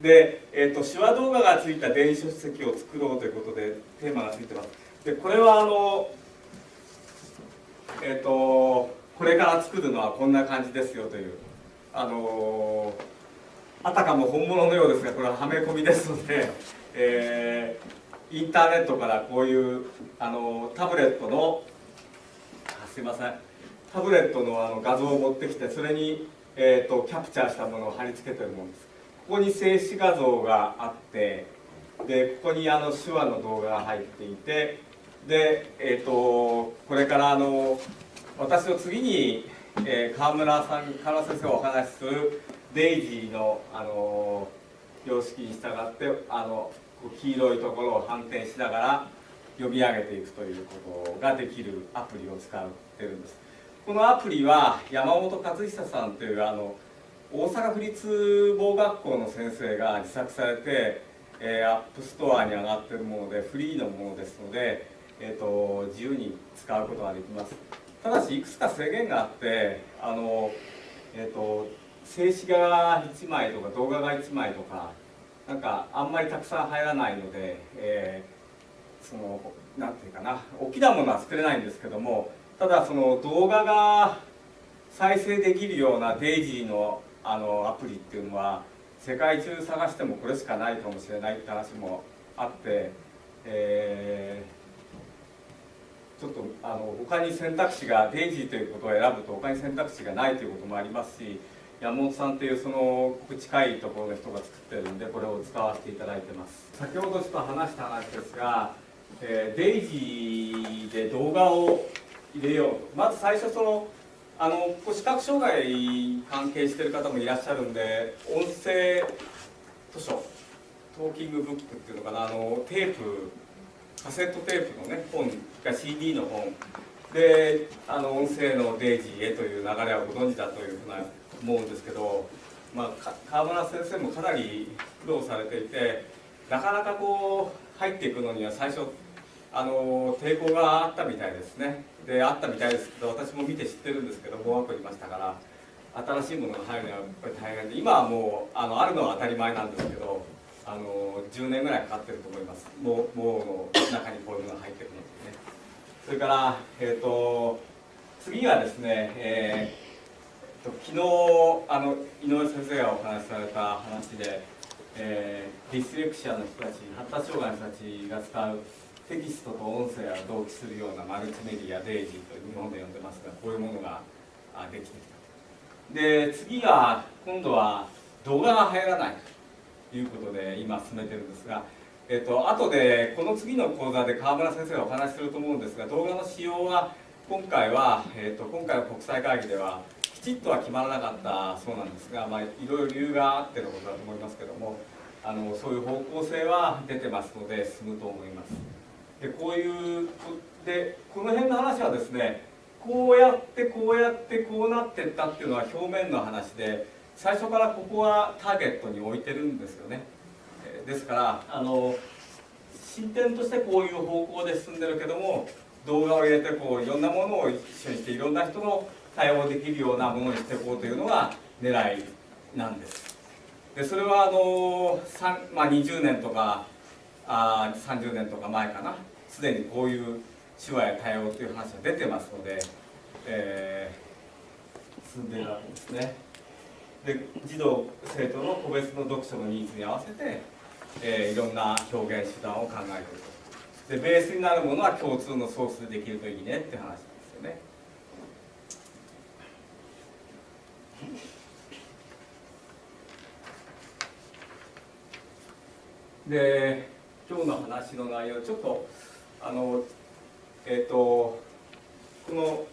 で、えーと、手話動画がついた電子書籍を作ろうということでテーマがついてます。でこれはあのえっ、ー、とこれから作るのはこんな感じですよというあのあたかも本物のようですがこれははめ込みですので、えー、インターネットからこういうあのタブレットのすいません。タブレットのあの画像を持ってきてそれに、えーとキャプチャーしたものを貼り付けてるものです。ここに静止画像があってでここにあの手話の動画が入っていてで、えーと、これからあの私の次に、えー、川村さん川村先生がお話しするデイジーのあの様式に従ってあの黄色いところを反転しながら呼び上げていくということができるアプリを使ってるんです。このアプリは山本和久さんというあの大阪府立某学校の先生が自作されて、えー、アップストアに上がってるものでフリーのものですので、えーと、自由に使うことができます。ただしいくつか制限があってあの、えーと、静止画が1枚とか動画が1枚とかなんかあんまりたくさん入らないので、えー、そのなんていうかな大きなものは作れないんですけどもただその動画が再生できるようなデイジーのあのアプリっていうのは世界中探してもこれしかないかもしれないって話もあって、えー、ちょっとあの他に選択肢がデイジーということを選ぶと他に選択肢がないということもありますし山本さんというその近いところの人が作ってるんでこれを使わせていただいてます。先ほどちょっと話した話ですが、えー、デイジーで動画を入れようと。まず最初そのあの視覚障害関係してる方もいらっしゃるんで音声図書トーキングブックっていうのかなあのテープカセットテープのね本が CD の本であの音声のデイジーへという流れはご存知だというふうな思うんですけど、まあ、川村先生もかなり苦労されていてなかなかこう入っていくのには最初あの抵抗があったみたいですね。であったみたいですけど私も見て知ってるんですけど語学校いましたから新しいものが入るのはやっぱり大変で今はもうあのあるのは当たり前なんですけどあの10年ぐらいかかってると思います。もうもうの中にこういうのが入ってるのでね。それから、えーと、次はですね、えーと、昨日あの井上先生がお話しされた話で、えー、ディスレクシアの人たち発達障害の人たちが使うテキストと音声が同期するようなマルチメディアデイジーと日本で呼んでますがこういうものができてきたで次は今度は動画が入らないということで今進めてるんですがえっと後でこの次の講座で川村先生がお話しすると思うんですが動画の使用は今回は、えっと、今回の国際会議ではきちっとは決まらなかったそうなんですが、まあ、いろいろ理由があってのことだと思いますけどもあのそういう方向性は出てますので進むと思います。でこういうでこの辺の話はですねこうやってこうやってこうなってったっていうのは表面の話で最初からここはターゲットに置いてるんですよね。ですからあの進展としてこういう方向で進んでるけども動画を入れてこういろんなものを一緒にしていろんな人の対応できるようなものにしていこうというのが狙いなんです。でそれはあの、まあ、20年とかあ30年とか前かな。すでにこういう手話や対応という話が出てますので、えー、進んでいるわけですね。で児童生徒の個別の読書のニーズに合わせて、えー、いろんな表現手段を考えていると。でベースになるものは共通のソースでできるといいねって話なんですよね。で今日の話の内容ちょっとあのえっ、ー、とこの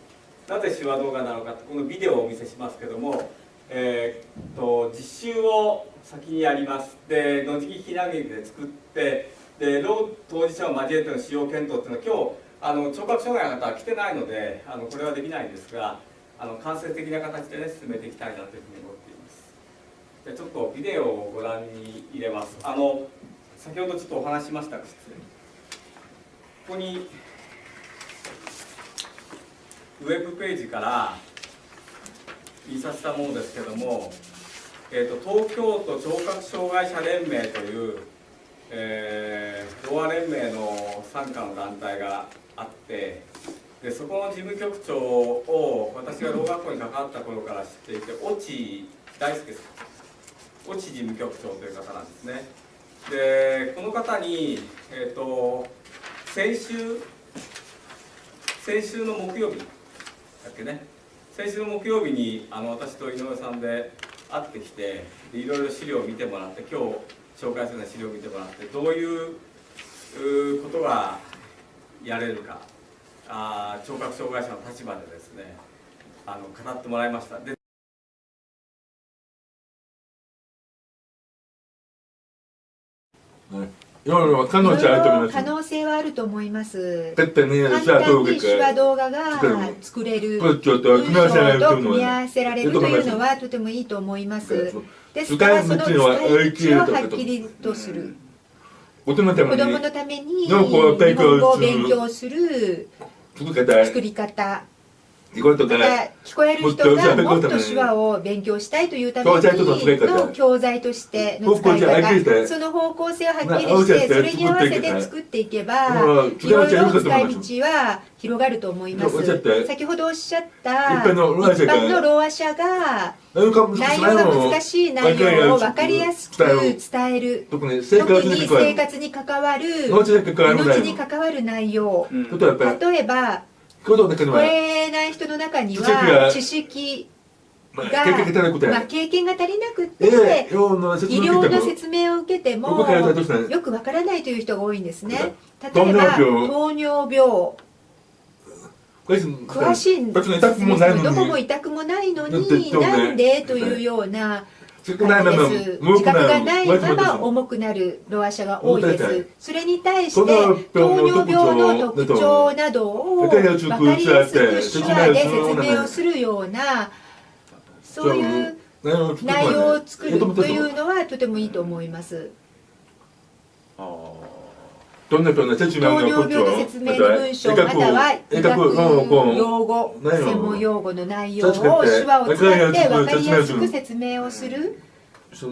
なぜ手話動画なのかこのビデオをお見せしますけども、えーと、実習を先にやります。で野次ひなぎで作ってで老当事者を交えての使用検討っていうのは今日あの聴覚障害の方は来てないのであのこれはできないんですがあの間接的な形でね進めていきたいなというふうに思っています。でちょっとビデオをご覧に入れます。あの先ほどちょっとお話しましたここにウェブページから印刷したものですけども、えーと、東京都聴覚障害者連盟という、えー、ロア連盟の傘下の団体があってでそこの事務局長を私がろう学校に関わった頃から知っていて越智大輔さん越智事務局長という方なんですね。でこの方に、えーと、先週先週の木曜日だっけね。先週の木曜日にあの私と井上さんで会ってきていろいろ資料を見てもらって今日紹介するような資料を見てもらってどういうことがやれるかあ聴覚障害者の立場でですねあの語ってもらいました。で可能性はあると思います。簡単に手話動画が作れるというの。と組み合わせられるというのはとてもいいと思います。ですからその使い道をはっきりとする。子供のために日本語を勉強する。作り方。聞こえる人がもっと手話を勉強したいというためにの教材としての使い方その方向性をはっきりしてそれに合わせて作っていけばいろいろ使い道は広がると思います。先ほどおっしゃった一般のろう話者が内容が難しい内容を分かりやすく伝える。特に生活に関わる命に関わる内容。例えば聞こえない人の中には知識が、まあ、経験が足りなくて、えー、医療の説明を受けてもよくわからないという人が多いんですね例えば糖尿病詳しいんですどこも痛くもないのになんでというような自覚がないまま重くなるロア者が多いです。それに対して糖尿病の特徴などを分かりやすく手話で説明をするようなそういう内容を作るというのはとてもいいと思います。糖尿病の説明の文章または医学用語専門用語の内容を手話を使って分かりやすく説明をする。そ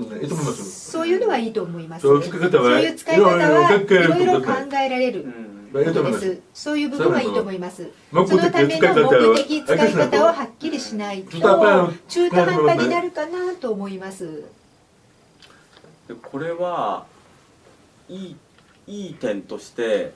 ういうのはいいと思います、そういう使い方はいろいろ考えられるです。そういう部分はいいと思います。そのための目的使い方をはっきりしないと中途半端になるかなと思います。これはいいいい点として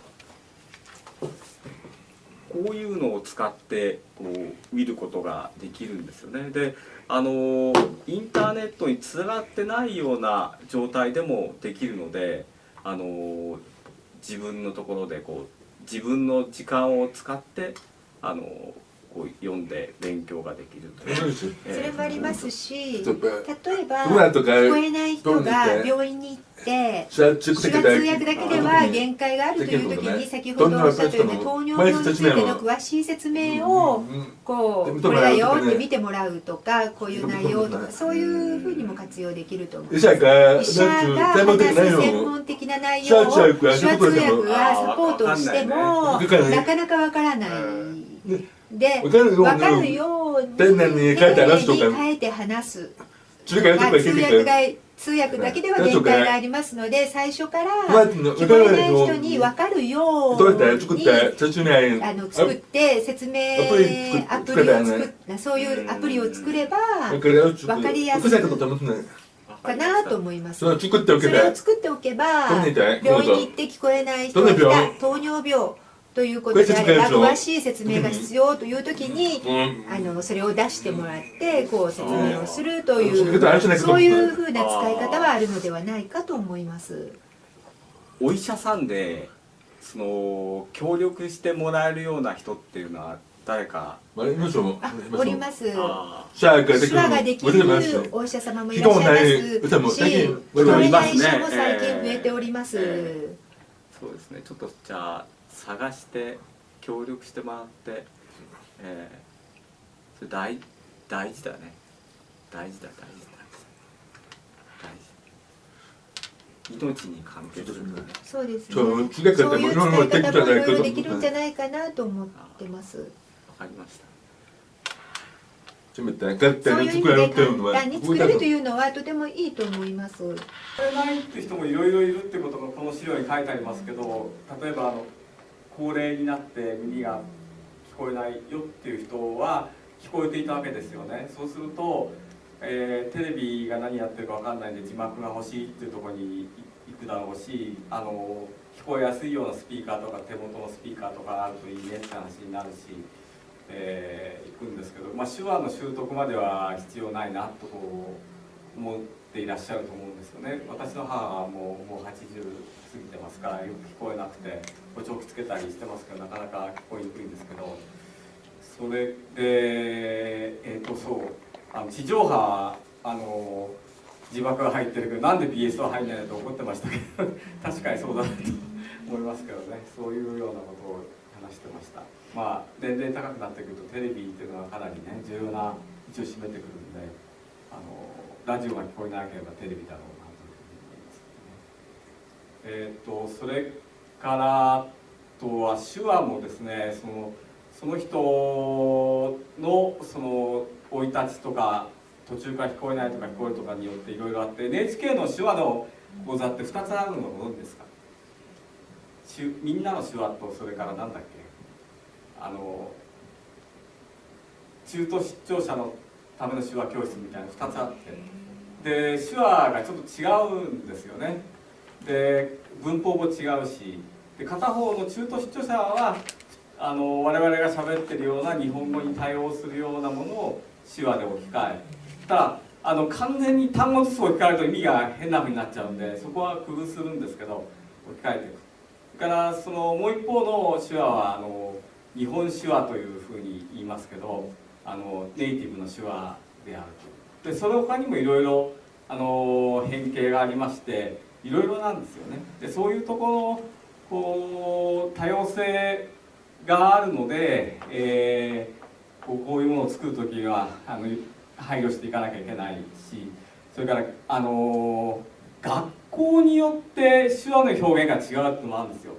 こういうのを使ってこう見ることができるんですよね。であのインターネットにつながってないような状態でもできるのであの自分のところでこう自分の時間を使ってあのこう読んで勉強ができるという、それもありますし例えば聞こえない人が病院に行って手話通訳だけでは限界があるという時に先ほどおっしゃったように糖尿病についての詳しい説明をこうこれだよって見てもらうとかこういう内容とかそういうふうにも活用できると思います。医者が話す専門的な内容を。手話通訳がサポートをしてもなかなかわからない。で、分かるように丁寧に書いて話す。通訳が通訳だけでは限界がありますので最初から聞こえない人に分かるように。あの作って説明アプリを作っそういうアプリを作れば分かりやすいかなと思います。それを作っておけば病院に行って聞こえない人が糖尿病ということであれば詳しい説明が必要という時に、あのそれを出してもらってこう説明をするというそういうふうな使い方はあるのではないかと思います。お医者さんでその協力してもらえるような人っていうのは誰か？おります。手話ができるお医者様もいらっしゃいます。し、聞こえない人も最近増えております。そうですね。ちょっとじゃあ。探して協力してもらって、えー、それ大大事だね。大事だ大事だ。大事。命に関係する。ねそうですね。そういう使い方もいろいろできるんじゃないかなと思ってます。わかりました。そういう意味で簡単に作れるというのはとてもいいと思います。作れないって人もいろいろいるってことがこの資料に書いてありますけど例えばあの高齢になって耳が聞こえないよっていう人は聞こえていたわけですよねそうすると、えー、テレビが何やってるか分かんないんで字幕が欲しいっていうとこに行くだろうしあの聞こえやすいようなスピーカーとか手元のスピーカーとかあるといいねって話になるし。えー、行くんですけど、まあ、手話の習得までは必要ないなと思ていらっしゃると思うんですよね。私の母はもうもう80過ぎてますからよく聞こえなくて補聴器つけたりしてますけどなかなか聞こえにくいんですけどそれでえっ、ー、とそうあの地上波あの字幕が入ってるけどなんで BS は入んないのと怒ってましたけど 確かにそうだなと思いますけどね。そういうようなことを話してました。まあ年齢高くなってくるとテレビっていうのはかなりね重要な位置を占めてくるんであのラジオが聞こえなければテレビだろうなというふうに思います、ね、えっ、ー、とそれからとは手話もですねそのその人のその生い立ちとか途中から聞こえないとか聞こえるとかによっていろいろあって NHK の手話の講座って2つあるのご存知ですかみんなの手話とそれから何だっけ？あの中途失調者のための手話教室みたいな2つあって。で手話がちょっと違うんですよね。で文法も違うし。で片方の中途失調者はあの我々が喋ってるような日本語に対応するようなものを手話で置き換え。ただあの完全に単語ずつ置き換えると意味が変なふうになっちゃうんでそこは工夫するんですけど置き換えていく。それからそのもう一方の手話はあの日本手話というふうに言いますけどあのネイティブの手話であると。でその他にもいろいろあの変形がありましていろいろなんですよね。でそういうところこう多様性があるので、えー、こうこういうものを作る時はあの配慮していかなきゃいけないしそれからあの学校によって手話の表現が違うっていうのもあるんですよ。